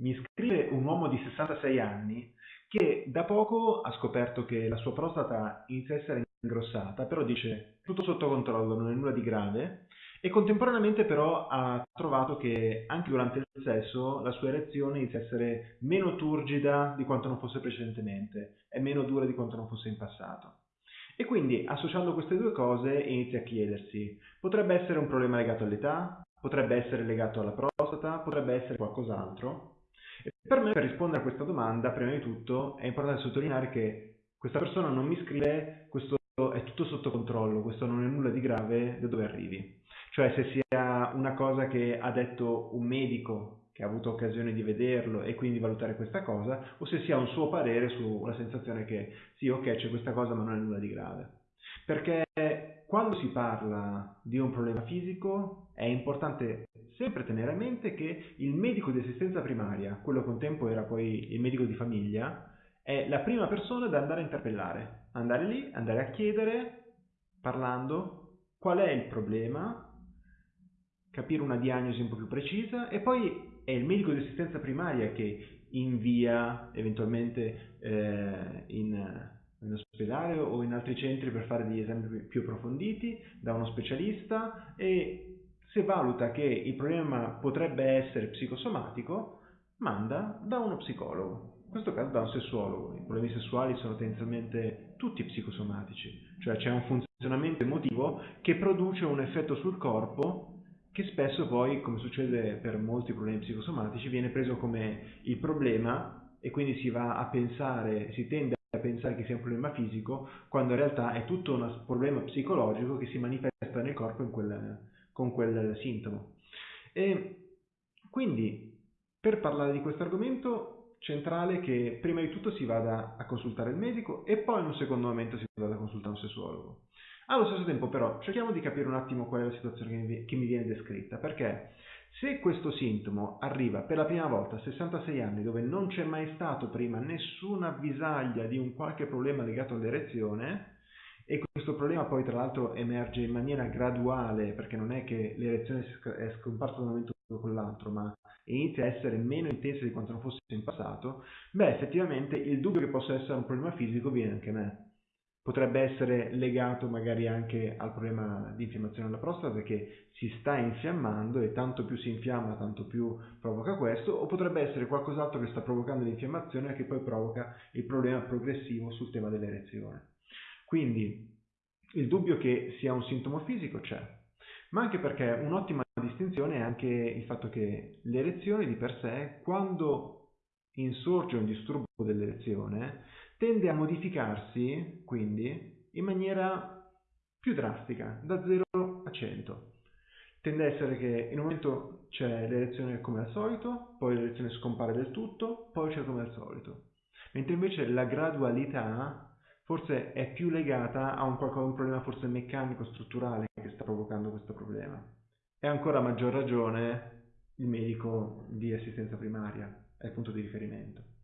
mi scrive un uomo di 66 anni che da poco ha scoperto che la sua prostata inizia a essere ingrossata, però dice tutto sotto controllo, non è nulla di grave, e contemporaneamente però ha trovato che anche durante il sesso la sua erezione inizia a essere meno turgida di quanto non fosse precedentemente e meno dura di quanto non fosse in passato. E quindi associando queste due cose inizia a chiedersi, potrebbe essere un problema legato all'età? Potrebbe essere legato alla prostata? Potrebbe essere qualcos'altro? Per me, per rispondere a questa domanda, prima di tutto è importante sottolineare che questa persona non mi scrive questo è tutto sotto controllo, questo non è nulla di grave, da dove arrivi. Cioè se sia una cosa che ha detto un medico che ha avuto occasione di vederlo e quindi valutare questa cosa, o se sia un suo parere sulla sensazione che sì, ok, c'è questa cosa ma non è nulla di grave. Perché quando si parla di un problema fisico è importante sempre tenere a mente che il medico di assistenza primaria, quello che un tempo era poi il medico di famiglia, è la prima persona da andare a interpellare, andare lì, andare a chiedere, parlando, qual è il problema, capire una diagnosi un po' più precisa e poi è il medico di assistenza primaria che invia eventualmente eh, in, ospedale o in altri centri per fare degli esami più approfonditi da uno specialista e se valuta che il problema potrebbe essere psicosomatico manda da uno psicologo in questo caso da un sessuologo. I problemi sessuali sono tendenzialmente tutti psicosomatici, cioè c'è un funzionamento emotivo che produce un effetto sul corpo che spesso poi, come succede per molti problemi psicosomatici, viene preso come il problema e quindi si va a pensare, si tende a pensare che sia un problema fisico, quando in realtà è tutto un problema psicologico che si manifesta nel corpo quel, con quel sintomo. E quindi, per parlare di questo argomento, centrale che prima di tutto si vada a consultare il medico e poi in un secondo momento si vada a consultare un sessuologo. Allo stesso tempo però cerchiamo di capire un attimo qual è la situazione che mi viene descritta, perché se questo sintomo arriva per la prima volta a 66 anni dove non c'è mai stato prima nessuna avvisaglia di un qualche problema legato all'erezione, e questo problema poi tra l'altro emerge in maniera graduale perché non è che l'erezione è scomparsa da un momento con l'altro ma inizia a essere meno intensa di quanto non fosse in passato, beh effettivamente il dubbio che possa essere un problema fisico viene anche a me potrebbe essere legato magari anche al problema di infiammazione della prostata che si sta infiammando e tanto più si infiamma tanto più provoca questo o potrebbe essere qualcos'altro che sta provocando l'infiammazione e che poi provoca il problema progressivo sul tema dell'erezione. Quindi il dubbio che sia un sintomo fisico c'è, ma anche perché un'ottima distinzione è anche il fatto che l'erezione di per sé, quando insorge un disturbo dell'erezione, tende a modificarsi quindi in maniera più drastica, da 0 a 100. Tende a essere che in un momento c'è l'erezione come al solito, poi l'erezione scompare del tutto, poi c'è come al solito. Mentre invece la gradualità forse è più legata a un, qualcosa, un problema forse meccanico, strutturale che sta provocando questo problema. E ancora a maggior ragione il medico di assistenza primaria è il punto di riferimento.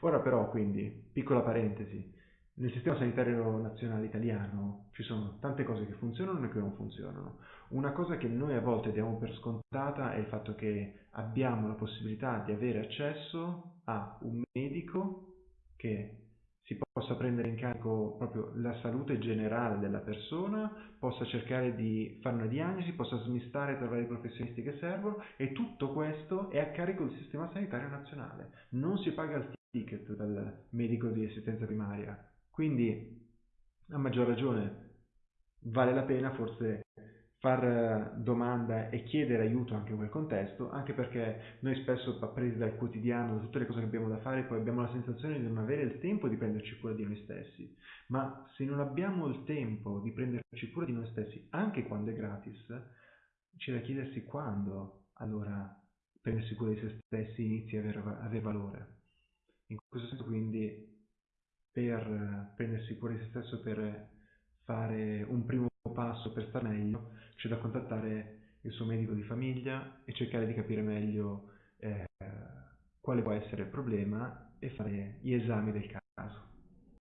Ora però, quindi, piccola parentesi, nel sistema sanitario nazionale italiano ci sono tante cose che funzionano e che non funzionano. Una cosa che noi a volte diamo per scontata è il fatto che abbiamo la possibilità di avere accesso a un medico che si possa prendere in carico proprio la salute generale della persona, possa cercare di fare una diagnosi, possa smistare tra vari professionisti che servono e tutto questo è a carico del sistema sanitario nazionale. Non si paga il ticket dal medico di assistenza primaria. Quindi, a maggior ragione, vale la pena forse far eh, domanda e chiedere aiuto anche in quel contesto, anche perché noi spesso presi dal quotidiano, da tutte le cose che abbiamo da fare, poi abbiamo la sensazione di non avere il tempo di prenderci cura di noi stessi. Ma se non abbiamo il tempo di prenderci cura di noi stessi, anche quando è gratis, c'è da chiedersi quando allora prendersi cura di se stessi inizia a avere, avere valore. In questo senso quindi per prendersi cura di se stesso, per fare un primo passo per stare meglio, c'è da contattare il suo medico di famiglia e cercare di capire meglio eh, quale può essere il problema e fare gli esami del caso.